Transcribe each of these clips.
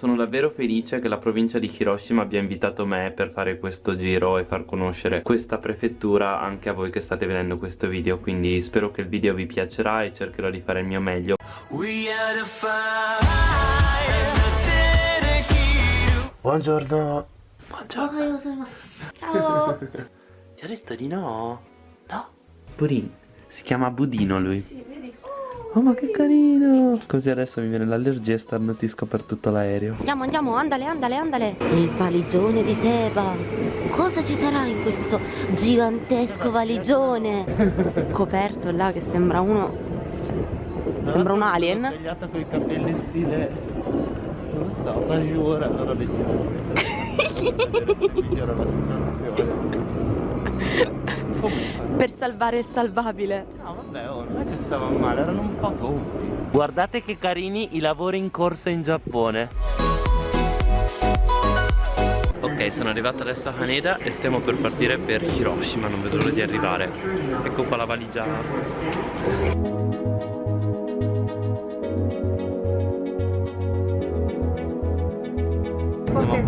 Sono davvero felice che la provincia di Hiroshima abbia invitato me per fare questo giro e far conoscere questa prefettura anche a voi che state vedendo questo video quindi spero che il video vi piacerà e cercherò di fare il mio meglio. Buongiorno. Buongiorno. Ciao. Ti ha detto di no? No? Budin. Si chiama Budino lui. Sì, vedi Oh ma che carino! Così adesso mi viene l'allergia e starnutisco per tutto l'aereo. Andiamo, andiamo, andale, andale, andale. Il valigione di Seba. Cosa ci sarà in questo gigantesco valigione? Coperto là che sembra uno cioè, Sembra un alien. Sono svegliata con i capelli stile Non lo so, quasi ora allora decido Migliora la situazione Comunque Per salvare il salvabile No vabbè oh, non è che stavano male, erano un po' gonfi Guardate che carini i lavori in corso in Giappone Ok, sono arrivato adesso a Haneda e stiamo per partire per Hiroshima, non vedo l'ora di arrivare. Ecco qua la valigia.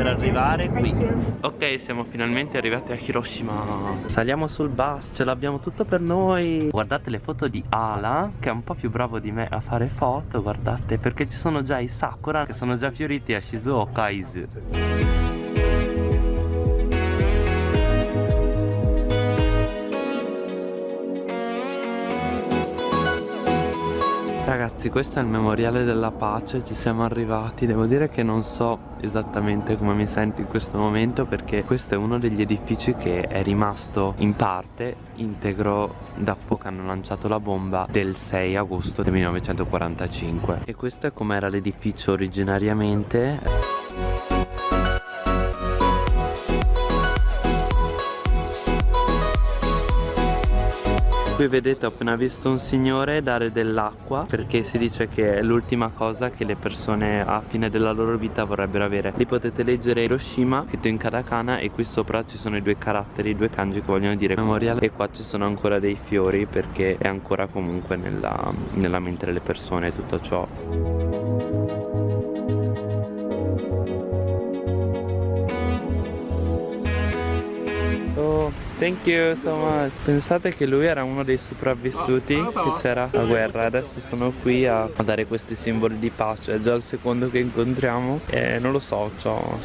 Per arrivare qui. Ok siamo finalmente arrivati a Hiroshima. Saliamo sul bus ce l'abbiamo tutto per noi. Guardate le foto di Ala Che è un po' più bravo di me a fare foto Guardate perché ci sono già i sakura Che sono già fioriti a Shizuoka Izu Ragazzi questo è il memoriale della pace, ci siamo arrivati, devo dire che non so esattamente come mi sento in questo momento perché questo è uno degli edifici che è rimasto in parte integro dopo che hanno lanciato la bomba del 6 agosto del 1945 e questo è com'era l'edificio originariamente Qui vedete ho appena visto un signore dare dell'acqua perché si dice che è l'ultima cosa che le persone a fine della loro vita vorrebbero avere. Lì potete leggere Hiroshima scritto in katakana e qui sopra ci sono i due caratteri, i due kanji che vogliono dire memoriale e qua ci sono ancora dei fiori perché è ancora comunque nella, nella mente delle persone tutto ciò. Oh, thank you so much. Pensate che lui era uno dei sopravvissuti che c'era la guerra. Adesso sono qui a, dare questi simboli di pace. È già il secondo che incontriamo. E non lo so, c'ho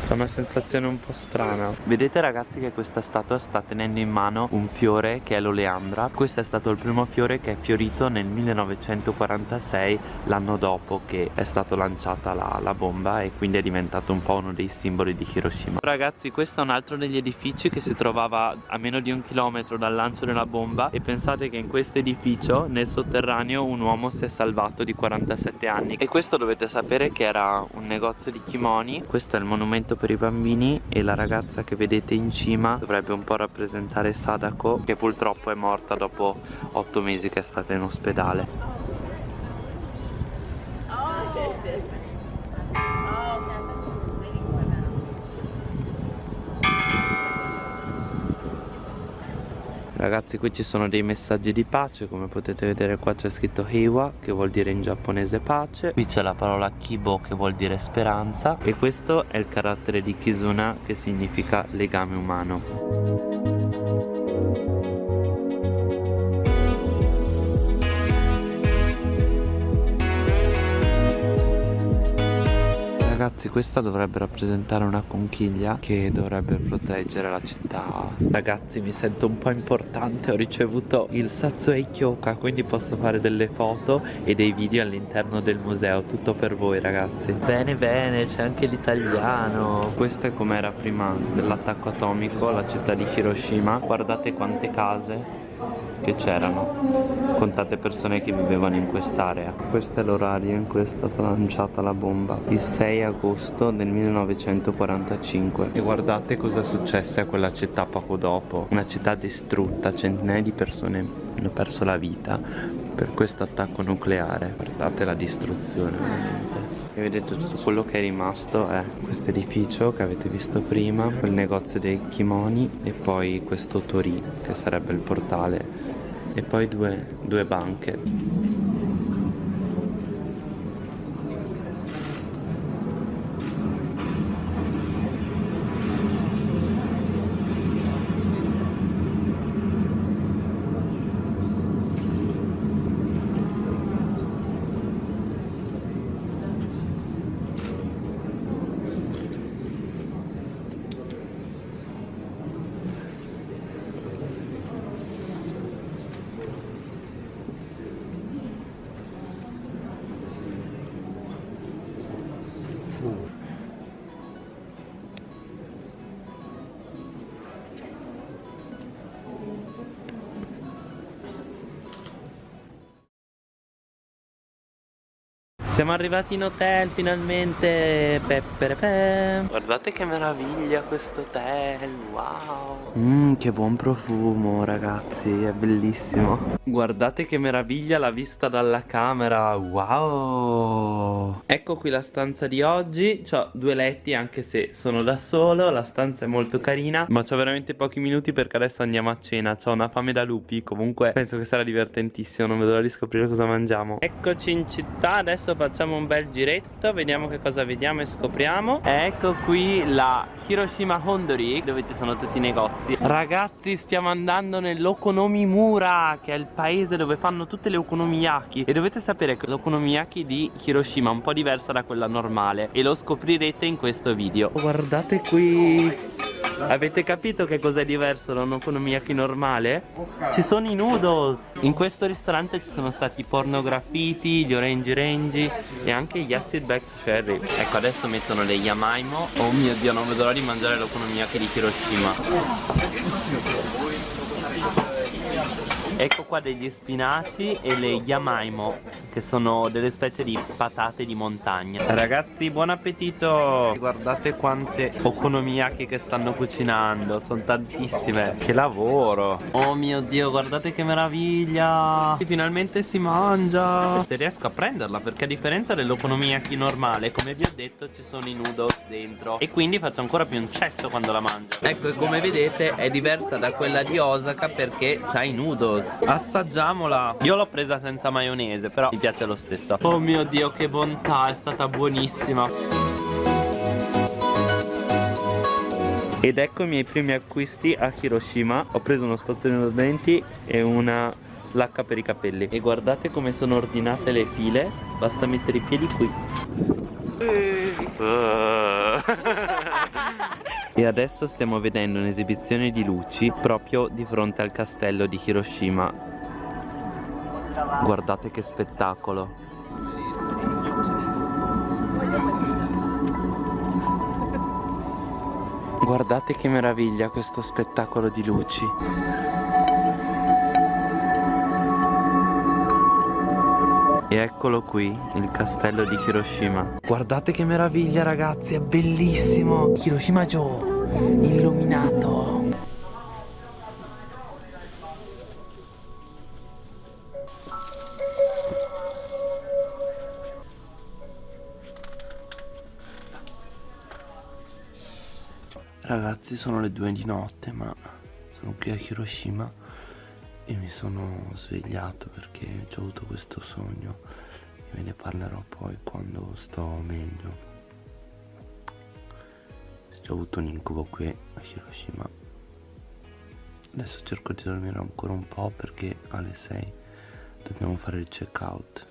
c'è una sensazione un po' strana. Vedete ragazzi che questa statua sta tenendo in mano un fiore che è l'oleandra. Questo è stato il primo fiore che è fiorito nel 1946 L'anno dopo che è stata lanciata la, la bomba E quindi è diventato un po' uno dei simboli di Hiroshima. Ragazzi questo è un altro degli edifici che si trovava a meno di un chilometro dal lancio della bomba. E pensate che in questo edificio nel sotterraneo un uomo si è salvato di 47 anni. E questo dovete sapere che era un negozio di kimoni Questo è il monumento per i bambini e la ragazza che vedete in cima dovrebbe un po' rappresentare Sadako che purtroppo è morta dopo 8 mesi che è stata in ospedale Ragazzi qui ci sono dei messaggi di pace come potete vedere qua c'è scritto Heiwa che vuol dire in giapponese pace. Qui c'è la parola Kibo che vuol dire speranza. E questo è il carattere di Kizuna che significa legame umano Ragazzi questa dovrebbe rappresentare una conchiglia che dovrebbe proteggere la città. Ragazzi mi sento un po' importante Ho ricevuto il Satsuei Kyoka Quindi posso fare delle foto e dei video all'interno del museo. Tutto per voi ragazzi. Bene bene c'è anche l'italiano. Questo è com'era prima dell'attacco atomico La città di Hiroshima. Guardate quante case che c'erano contate persone che vivevano in quest'area. Questo è l'orario in cui è stata lanciata la bomba il 6 agosto del 1945 e guardate cosa è successo a quella città poco dopo. Una città distrutta centinaia di persone hanno perso la vita per questo attacco nucleare. Guardate la distruzione veramente. E vedete tutto quello che è rimasto è questo edificio che avete visto prima quel negozio dei kimoni e poi questo tori che sarebbe il portale e poi due, due banche Siamo arrivati in hotel finalmente. Peperepe. Guardate che meraviglia questo hotel Wow. Mmm che buon profumo ragazzi È bellissimo. Guardate che meraviglia la vista dalla camera Wow. Ecco qui la stanza di oggi. Ho due letti anche se sono da solo. La stanza è molto carina Ma ho veramente pochi minuti perché adesso andiamo a cena. Ho una fame da lupi Comunque penso che sarà divertentissimo Non vedo l'ora di scoprire cosa mangiamo. Eccoci in città Adesso facciamo un bel giretto Vediamo che cosa vediamo e scopriamo. Ecco qui la Hiroshima Hondori Dove ci sono tutti i negozi. Ragazzi stiamo andando nell'Okonomimura Che è il paese dove fanno tutte le okonomiyaki. E dovete sapere che l'okonomiyaki di Hiroshima è un po' diversa da quella normale E lo scoprirete in questo video. Guardate qui Avete capito che cos'è diverso da un okonomiyaki normale? Ci sono i noodles. In questo ristorante ci sono stati i pornografiti, gli orange range E anche gli acid back cherry. Ecco adesso mettono le yamaimo Oh mio dio non vedo l'ora di mangiare l'okonomiyaki di Hiroshima. Ecco qua degli spinaci e le yamaimo Che sono delle specie di patate di montagna. Ragazzi buon appetito! Guardate quante okonomiyaki che stanno cucinando Sono tantissime. Che lavoro! Oh mio dio guardate che meraviglia! Finalmente si mangia! Se riesco a prenderla perché a differenza dell'okonomiyaki normale Come vi ho detto ci sono i noodles dentro. E quindi faccio ancora più un cesso quando la mangio. Ecco e come vedete è diversa da quella di Osaka perché ha i noodles. Assaggiamola! Io l'ho presa senza maionese però piace lo stesso. Oh mio dio che bontà È stata buonissima. Ed ecco i miei primi acquisti a Hiroshima. Ho preso uno spazzolino da denti e una lacca per i capelli. E guardate come sono ordinate le file. Basta mettere i piedi qui. E adesso stiamo vedendo un'esibizione di luci proprio di fronte al castello di Hiroshima Guardate che spettacolo. Guardate che meraviglia questo spettacolo di luci. E eccolo qui, il castello di Hiroshima. Guardate che meraviglia ragazzi, è bellissimo. Hiroshima Joe, illuminato Ragazzi sono le due di notte ma sono qui a Hiroshima e mi sono svegliato perché ho avuto questo sogno e ve ne parlerò poi quando sto meglio. Ho avuto un incubo qui a Hiroshima. Adesso cerco di dormire ancora un po' perché alle 6 dobbiamo fare il check out